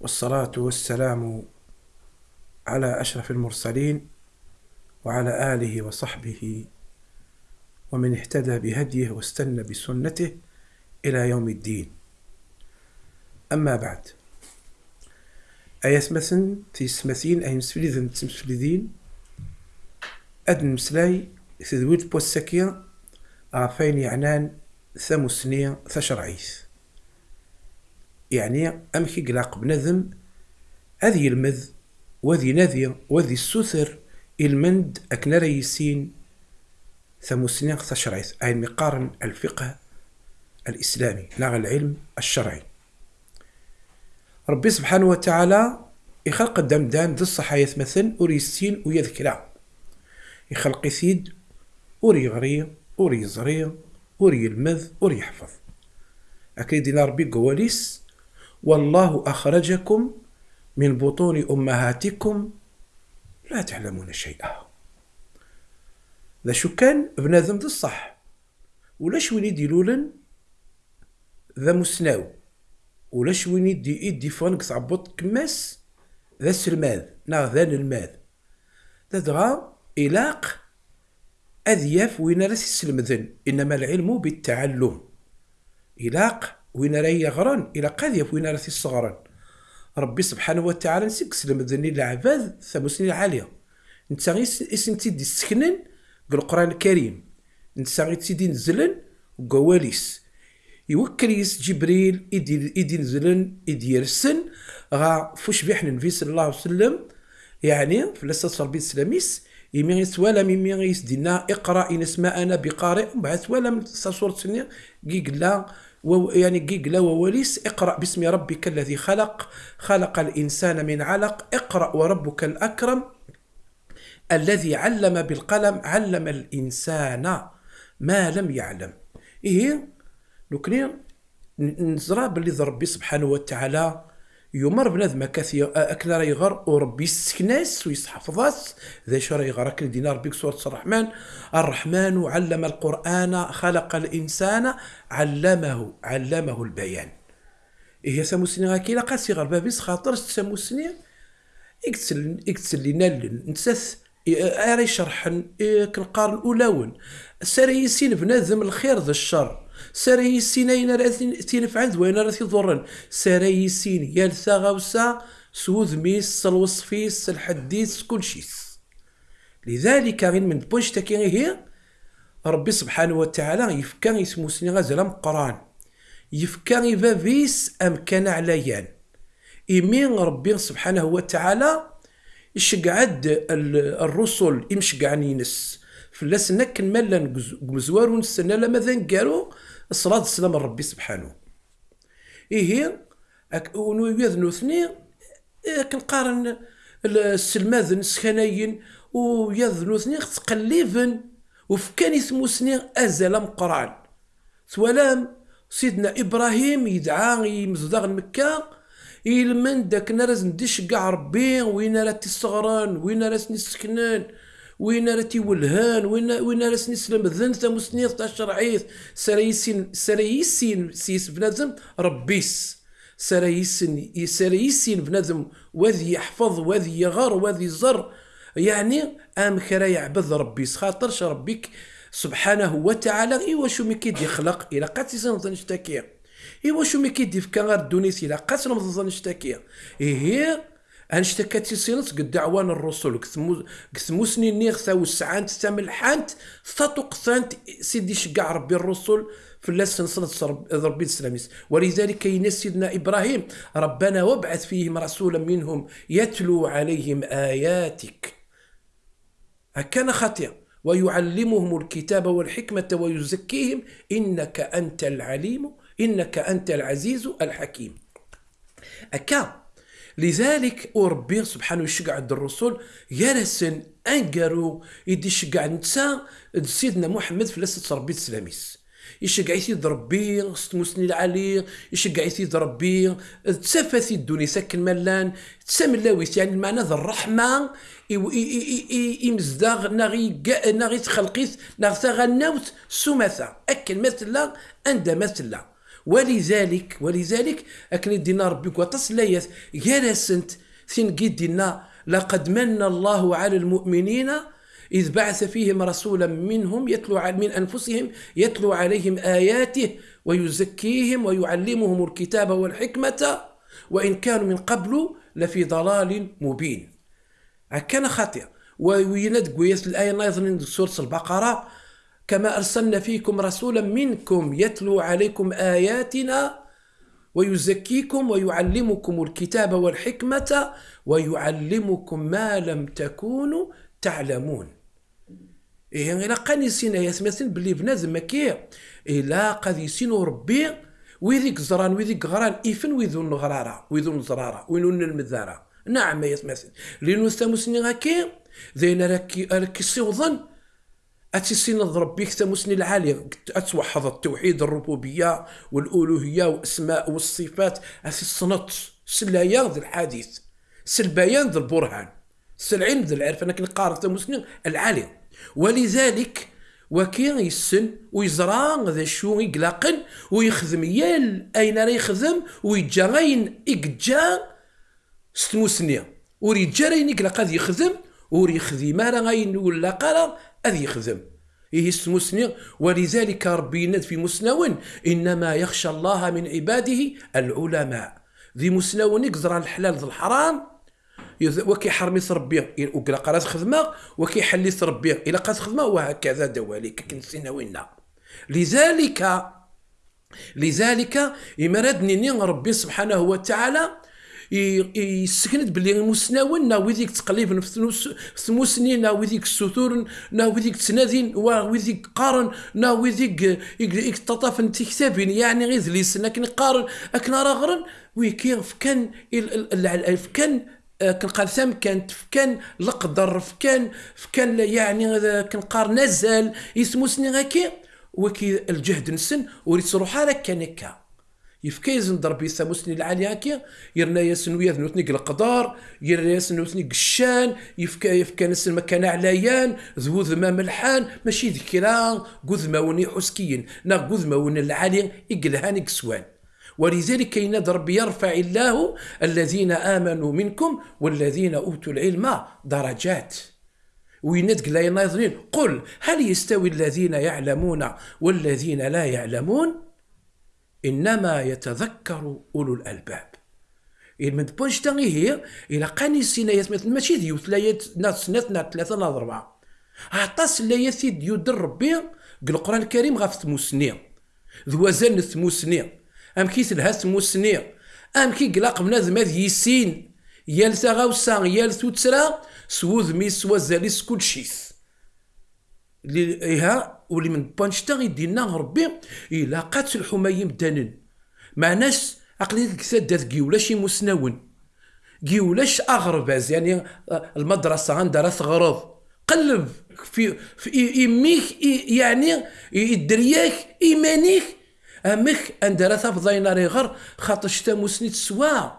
والصلاة والسلام على أشرف المرسلين وعلى آله وصحبه ومن اهتدى بهديه واستنى بسنته إلى يوم الدين. أما بعد أيثمثن تيسمثين أي مسفلذن تمسفلذين أدن مسلاي تذويد بوسكيا عفين يعنان ثمسنية ثشرعيث يعني أمكي قلاق بنذم أذي المذ وذي نذي وذي السثر المند أكنا ريسين ثمسنين ثشرعيث أي مقارن الفقه الإسلامي لا العلم الشرعي. ربي سبحانه وتعالى يخلق الدمدان ذي الصحايا مثل أريسين ويذكرا يخلق زري أوري المذ أوري يحفظ. أكيد ربي قواليس والله أخرجكم من بطون أمهاتكم لا تعلمون شيئا. ذا شو كان بنادم الصح. ولاش وين يديلولن ذا مسناو. ولاش وين يدي يدي فانك تعبط كماس؟ ذا السلماذ نا ذا الماذ ذا دغا إلاق أذياف وين راس إنما العلم بالتعلم. إلاق وين راه يغران إلى قاذيف وين راه الصغران. ربي سبحانه وتعالى نسيك سلم ذني العباد ثمسنين عالية نتا غير اسم تيدي سكنن؟ القرآن الكريم. نتا غير تيدي نزلن وقواليس يوكل يس جبريل إدي إدي نزلن إدي يرسن. غا فوش بيحن النبي صلى الله عليه وسلم؟ يعني فلسة ربي السلاميس يمي سوالا ميمي غيس دينا اقرأ إن اسماء أنا بقارئ. بعد سوالا من سورة سنة قيقلا يعني قيقلا ووليس اقرأ باسم ربك الذي خلق خلق الإنسان من علق اقرأ وربك الأكرم الذي علم بالقلم علم الإنسان ما لم يعلم. إيه؟ نكني نزرى باللي ربي سبحانه وتعالى يمر بنادم كثير اكل راه يغر وربي يسكناس ويحفظاس ذا شو راه يغر اكل دينا ربي سوره الرحمن. الرحمن علم القرآن خلق الإنسان علمه علمه البيان. إيه ساموسني غاكي لا قاسي غير بابيس خاطر ساموسني اكتسل اكتسل لنا نسث اري شرحن كنقارن اولاون ساري يسين بنادم الخير ذا الشر. ساري يسين اين راه تينفعن وين راه تيضرن ساري يسين يا الثغاوسا سوذ ميس الوصفيس الحديث كل شيء لذلك غير من بوش تاكي هي ربي سبحانه وتعالى يفكا اسمو سني غزل قرآن. يفكا فيس امكان عليان إيمين ربي سبحانه وتعالى يشقعد الرسل يمشقعن ينس. فلاس نكن مالا مزوار ونسنا لما ذا نقالو؟ الصلاة والسلام ربي سبحانه. إيه ونو يذنو ثني إيه كنقارن السلماذ نسخناين ويذنو ثني تقليفن وفكان يسمو سني أزل مقران ثوالام سيدنا إبراهيم يدعى يمزدغ مكة يلمن داك نرز ندش كاع ربي وين راه تيصغران وين راه نسكنان وين راه تيولهان؟ وين وين راه نسلم ذن ثمسنيث تاع شرعيث سرايسين سرايسين سيس بنادم ربيس. سرايسين سرايسين بنادم وذي يحفظ وذي يغار وذي يزر. يعني أم خرا يعبد ربي خاطرش ربك سبحانه وتعالى. إيوا شو مكيد يخلق إلى قاتي سنظن نشتكي إوا شو مي كيدي في غير الدونيس؟ إلا قاس رمضان نشتكي إيه أنشتكى تيسينس قد دعوان الرسل كثمو سنين نيغ وسعانت تملحانت ثاتو قثانت سيدي شقع ربي الرسل في اللاس نصلت ربي السلاميس. ولذلك كاين سيدنا إبراهيم ربنا وابعث فيهم رسولا منهم يتلو عليهم آياتك. هكذا خطير ويعلمهم الكتاب والحكمة ويزكيهم إنك أنت العليم إنك أنت العزيز الحكيم. أكا لذلك وربي سبحانه يشجع عند الرسول يرسن أنقروا يدي شقع نتسا سيدنا محمد في لسة ربي السلاميس يشجع يثيد ربي ستموسني العلي يشجع يثيد ربي تسافثي الدنيا سكن ملان تسام لاويس يعني المعنى ذا الرحمة يمزداغ نغي نغي تخلقيث نغ ثغناوت سمثا أكل مثلا أندى مثلا. ولذلك ولذلك أكن دينا كواطس لايات يارسنت ثين دينا لقد من الله على المؤمنين إذ بعث فيهم رسولا منهم يتلو من أنفسهم يتلو عليهم آياته ويزكيهم ويعلمهم الكتاب والحكمة وإن كانوا من قبل لفي ضلال مبين. كان خاطئ. ويند قويس الآية ناظرين سورة البقرة كما أرسلنا فيكم رسولا منكم يتلو عليكم آياتنا ويزكيكم ويعلمكم الكتاب والحكمة ويعلمكم ما لم تكونوا تعلمون. إيه إلا قان يسينا يسمثل بلي بنادم مكي إلا قد يسينو ربي ويذيك زران ويذيك غران إفن ويذون غرارة ويذون زرارة وينون المذارة نعم يسمثل لأنو ستامسني غاكي ذين راكي راكي سيوظن أتسين ربي ثمسني العالي أتوحد التوحيد الربوبية والألوهية والأسماء والصفات. أتي الصنط سلايا ذي الحديث سلبيان ذي البرهان سلعين ذي العرف. أنا كنقارن ثمسني العالي ولذلك وكي يسن ويزرع ذا شو يقلقن ويخدم يال أين راه يخدم ويجا غين إكجا ستموسني. وريجا راين يقلق يخدم ور يخدم راه غين ولا قرا هذا يخدم إيه ستموسني ولذلك ربي يناد في مسنون إنما يخشى الله من عباده العلماء. ذي مسنون يقزر الحلال ذي الحرام. وكيحرمي ربي وكلا قرات خدمة وكيحلي ربي إلى قرات خدمة وهكذا دواليك كنسينا وينا لذلك لذلك يمردني ربي سبحانه وتعالى يسكند بلي مسناون نا ويديك تقليب في ثموسني نا ويديك السثور نا ويديك تنادين ويديك قارن نا ويديك تطاف انت كتابين يعني غير ذليس لكن قارن اكن راه غرن ويكي فكان فكان كنقال كانت فكان القدر فكان فكان يعني كنقار نزل يسمو سني غاكي وكي الجهد نسن وريت على كان يفكا يزن ضربي ساموسني العالي هكا يرنا ياسن ويا ذنوتني القدار يرنا ياسن نوتني قشان يفكا يفكا نسن مكان عليان ذو ذما ملحان ماشي قذما وني حسكيين نا قذما ون العالي يقلهاني كسوان ولذلك كاين ربي يرفع الله الذين آمنوا منكم والذين أوتوا العلم درجات. ويندق لا يناظرين قل هل يستوي الذين يعلمون والذين لا يعلمون؟ إنما يتذكر أولو الألباب. من بونش تاني هي إلى قاني سينا يسمى ماشي ديو ثلاثة ناس ثلاثة ثلاثة ناس أربعة. عطاس لا يثيد يدر ربي القرآن الكريم غاف ثمو زن ثمو سنين أم كي تلها سموسني أم كي قلاق بنادم هذ يسين. يال تغاوسا يال توتسرا سوذ ميس وزاليس كل اللي إيها واللي من بانشتا غيدينا ربي إلا قات الحمايم دانن مع ناس عقلي دات كيولاش مسناون. كيولاش اغرباز يعني المدرسة عندها غرض. قلب في في يميك يعني يدرياك إيمانيك. أمك اندرا تفضينا ريغر خاطر شتا موسني تسوا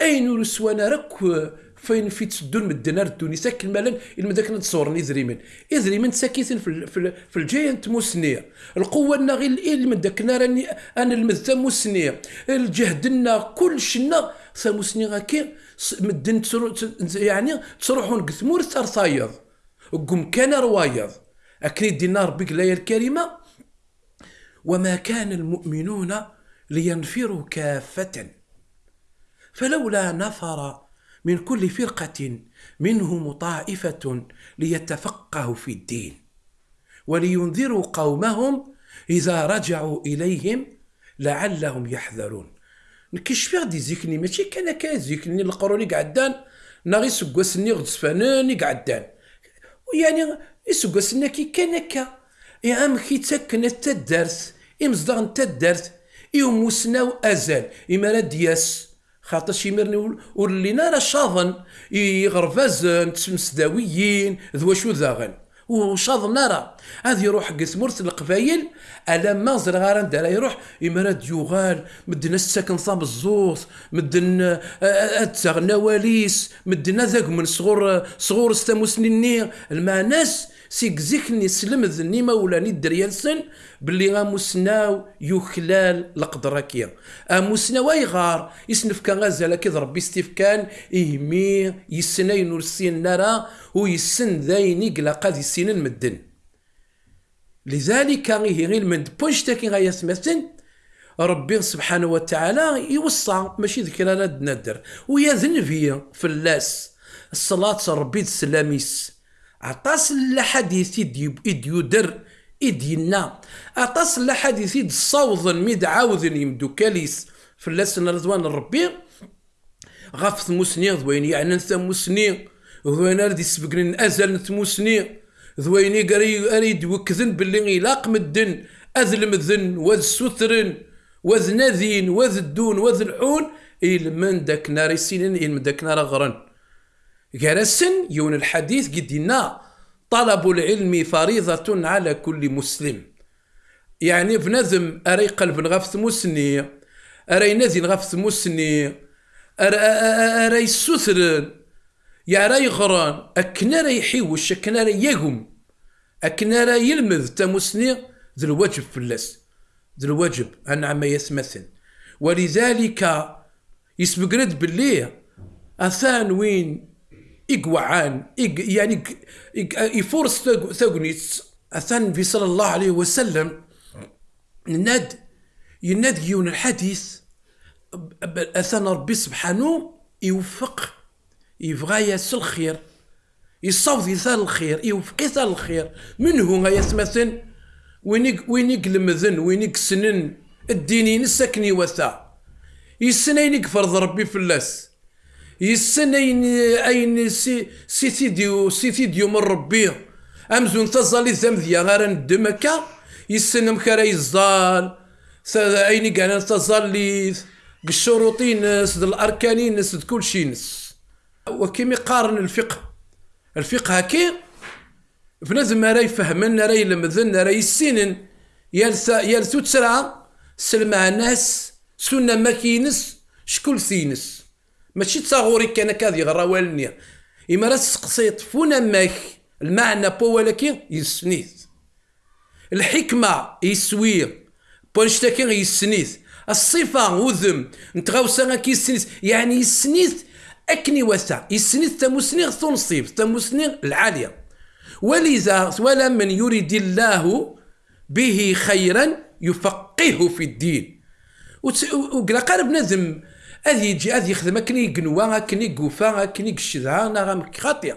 أين ورسوانا رك فين في تسدون مدنا ردوني ساك الملان المداك نتصورني زريمن ازريمن ساكيتين في في, في الجاينت موسنية. القوة لنا غير المداك راني أنا المذا موسنية. الجهدنا كل شنا ساموسني غاكي مدن يعني تروحون قثمور ثار صايض قم كان روايض. أكيد دينا ربك الايه الكريمة. وما كان المؤمنون لينفروا كافة. فلولا نفر من كل فرقة منهم طائفة ليتفقهوا في الدين ولينذروا قومهم إذا رجعوا إليهم لعلهم يحذرون. نكشف غادي زيكني؟ ماشي كان كا زيكني القروني قعدان ناغي غد سفاناني قعدان. يعني يسكواسني كي كان هكا يا أم كي تسكن التدرس إمزدغ دارت إيوم وسناو أزال إما دياس. خاطر يمرني ور لينا راه شاظن يغرفازن تسمسداويين ذو شو ذاغن. وشاض راه. هذا يروح قسمورت القبايل الا ما زر غير دار يروح يمرد يغال مدنا الساكن صام الزوز مدن اتساغ نواليس مدنا ذاك من صغور صغور سيك زيكني سلمذ نيما ولا ندر يلسن باللي غاموسناو يخلال القدركيا آموسناو يغار يسنف كان غازال كذا ربي ستيف كان يهمي يسنين ورسين نرى ويسن ذاين يقلا قاد يسين المدن. لذلك غيه غير من بوشتاكي غايا سمثن ربي سبحانه وتعالى يوصى ماشي ذكر لا ندر ويا فيا في اللاس. الصلاة ربي السلاميس عطاس الحديث إد يدر إد ينا عطاس الحديث صوض ميد عاوذ يمدو كاليس في اللسن رضوان ربي غف ثموسني ذوين يعني ثموسني ذوين ردي سبقن أزل ثموسني ذويني قري أريد وكذن باللي إلاق مدن أذل مذن وذ سثرن وذ نذين وذ الدون وذ الحون إل من داك نار سنين إل من داك نار غرن جرسن يون الحديث قدنا طلب العلم فريضة على كل مسلم. يعني بنظم أري قلب غف مسني أري نذين غف مسني أري سثر يا راي غران أكنا راي يحيوش أكنا راي يقوم أكنا راي يلمذ تمسني ذو في اللس ذو الواجب أنا عما يسمثن. ولذلك يسبق رد بالليه أثان وين إقوعان إق يعني يفورس ثقنيت أثان في صلى الله عليه وسلم ند يناد يون الحديث أثان ربي سبحانه يوفق يبغى يس الخير يصوت يثال الخير يوفق يثال الخير. من هو يثمثن وين وين يقلم ذن وين يكسنن الدينين السكني وثا. يسنين يكفر ربي في اللاس يسن اين أين سي سيتيديو سيتيديو من ربي. أمزون تزالي ذا غير ندمكا يسن مكرا يزال. أين كان تزالي بالشروطين نس الاركانين نس كل شيء نس. وكيم يقارن الفقه. الفقه هكي بنادم راه يفهمن راه يلمذن راه يسينن يلسا يلسو تسرع. سلمع الناس سنة ماكينس شكون ثينس ماشي تصاغوري كان كاذي غرا والنيا إما راه تسقسيط فونا ماك المعنى بو ولكن يسنيث الحكمة يسوي بونشتاكي يسنيث الصفة وذم نتغاوسا كي يسنيث يعني يسنيث أكني وسع يسنيث تمسنيغ تنصيب تمسنيغ العالية. ولذا ولا من يريد الله به خيرا يفقهه في الدين. وقال قال بنادم هذ يجي هذ يخدم اكني قنوا اكني قوفا اكني قشدها نغم خاطئ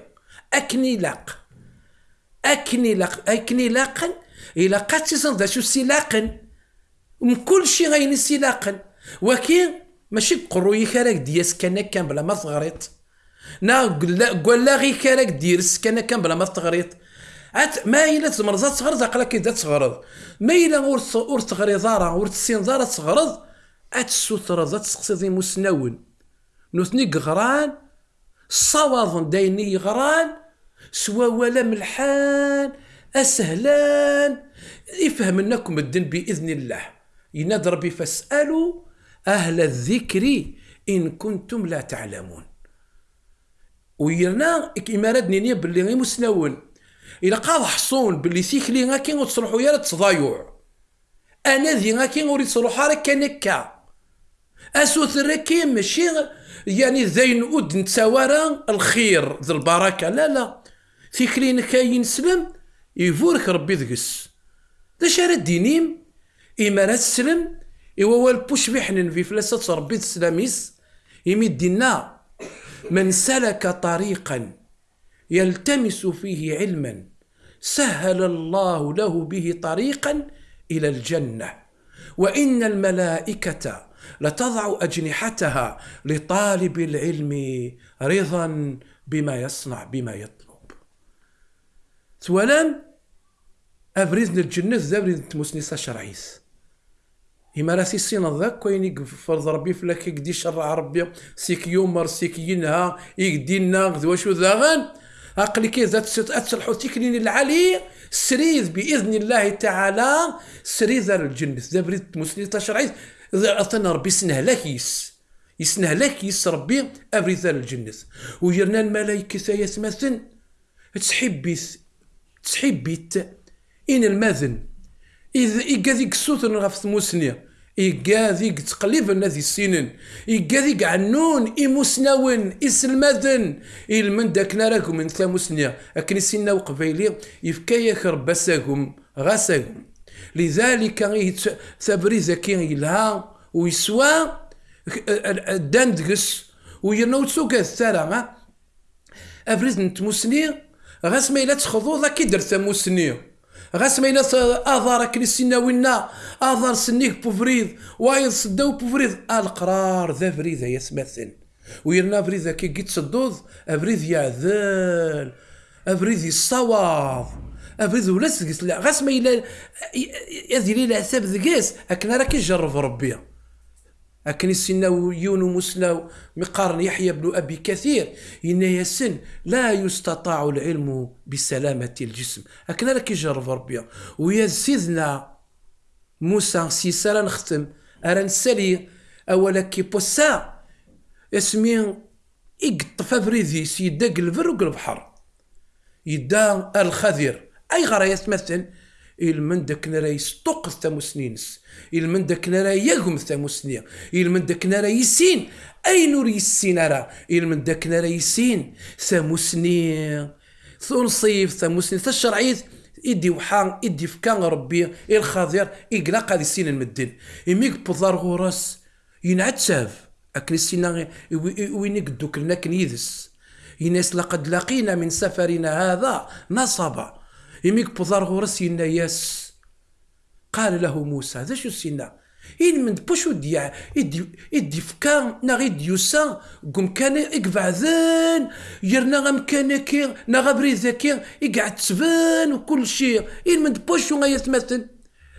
اكني لاق اكني لاق اكني لاقن إلى قاتي ذا شو سلاقن من كل شيء غيني سلاقن ولكن ماشي قروي كراك دياس كان كان بلا ما تغريط نا قول لا غي كراك ديرس كان كان بلا ما تغريط عاد ما إلا تمرض تغرض عقلك إذا تغرض ما إلا ور تغري ضارة ور تسين أتسوثر ذات تسقسي مسنون. نوثني غران صواظ دايني غران سوا ولا ملحان أسهلان. يفهم انكم الدين بإذن الله. ينادى ربي فاسألوا أهل الذكر إن كنتم لا تعلمون. ويرنا كيما ردني باللي غير مسنون. إلا قاض حصون باللي سيكلي غاكي وتصلحوا يا تصضايع أنا ذي غاكي وريد تصلحوا راه كنكا اسوث ركي ماشي يعني ذين ود نتساورا الخير ذي البركة. لا لا. فكرين كاين سلم يفورك ربي ذقس. دا شارع الدينيم؟ إما راه تسلم إوا بوش بحنن في فلاسة ربي السلاميس. يمدنا من سلك طريقا يلتمس فيه علما سهل الله له به طريقا إلى الجنة. وإن الملائكة لتضع أجنحتها لطالب العلم رضا بما يصنع بما يطلب. ثوالان أبريز الجنة ذابريز تموسنيسا شرعيس إما راسي السين ذاك وين فرض ربي فلاك يقدي شرع ربي سيك يومر سيك ينهى يقدي الناغ واشو ذاغن. عقلي كي ذات تصلحوا تكنين العلي سريذ بإذن الله تعالى سريذ الجنة ذا بريد تشرعي أصلا ربي سنهلكيس يسنهلكيس ربي ابريد الجنة. ويرنا الملائكة يثمثن. تحبيت تحبيت إن المذن. إذا إيكا السوثن غف ثموسنيا. إيكا ذيك تقليب الناس السنين إيكا ذيك عنون إموسناون إلمن داك ناراكم من ثاموسنيا أكن السنة وقبيلي يفكايا رباساكم غاساكم. لذلك ثابريزا كي يلها ويسوى دان دقس ويرنو تسوق الثارة أفريز نتموسني غاس ما إلا تخضو ذاك درت ثاموسنيا غاس ما إلا اظهر كنيسينا وينا اظهر سنيك بوفريد وايض صداو بوفريد القرار ذا فريد يسمثن ويرنا فريد كي قيت صدوض افريد يعذل افريد يصواب ولا سقس لا غاس ما إلا يديري العتاب ذقاس أكن راك يجرب ربي. أكن السنة يونو مسنا مقارن يحيى بن أبي كثير. إن يسن لا يستطاع العلم بسلامة الجسم. أكن لك يجرب ربي. ويا سيدنا موسى سيسالا نختم. أران سالي أولا كي بوسا اسمي إقط فابريزي سيدا قلبر وقلبحر يدا الخذير أي غرا يتمثل؟ من داك نرا يسطق ثموسنينس من داك نرا يغم ثموسنيا من داك نرا يسين. أي نور يسين راه من داك نرا يسين. ثموسني ثنصيف ثموسني الشرعيت إدي وحان إدي فكان ربي. الخضير إقلا قاد السين المدن إميك بضار غورس. ينعتساف أكن السينا وين يقدوك لنا كن يدس يناس لقد لقينا من سفرنا هذا نصبا. يميك بضار غورس ياس. قال له موسى ذا شو سينا؟ إن من بوشو ديا إدي إدي فكان نغي ديوسا قم كان إقبع ذان يرنا غم كان كي نغبري ذاكي إقعد تبان وكل شيء إن من بوشو غيثمثل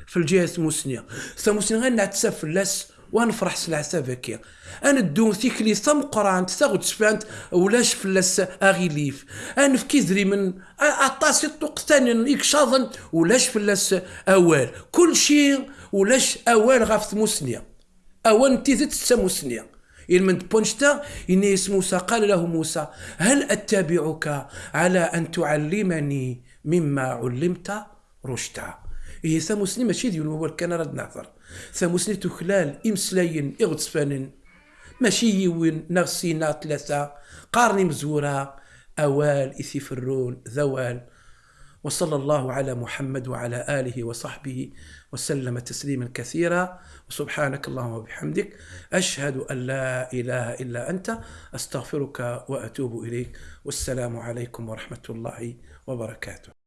في الجهة موسنيا ثموسنيا غير نعتسف فلاس ونفرح سلعة بكي أنا الدون ثيكلي ثم قران تاغد سفانت ولاش فلاس أغيليف. أنا في كيدري من اطاسي الطقتان يكشاظن ولاش فلاس أوال. كل شيء ولاش أوال غاف مسنيا اوان تيزت تسموسنيا من بونشتا إن موسى. قال له موسى هل أتبعك على أن تعلمني مما علمت رشدا؟ إيه ساموسني ماشي ديال هو كان رد نعثر ثموسني تخلال إمسلاين إغتسفانن ماشي يوين نغسينا ثلاثة قارني مزورة أوال إثيفرون ذوال. وصلى الله على محمد وعلى آله وصحبه وسلم تسليما كثيرا. وسبحانك اللهم وبحمدك. أشهد أن لا إله إلا أنت. أستغفرك وأتوب إليك. والسلام عليكم ورحمة الله وبركاته.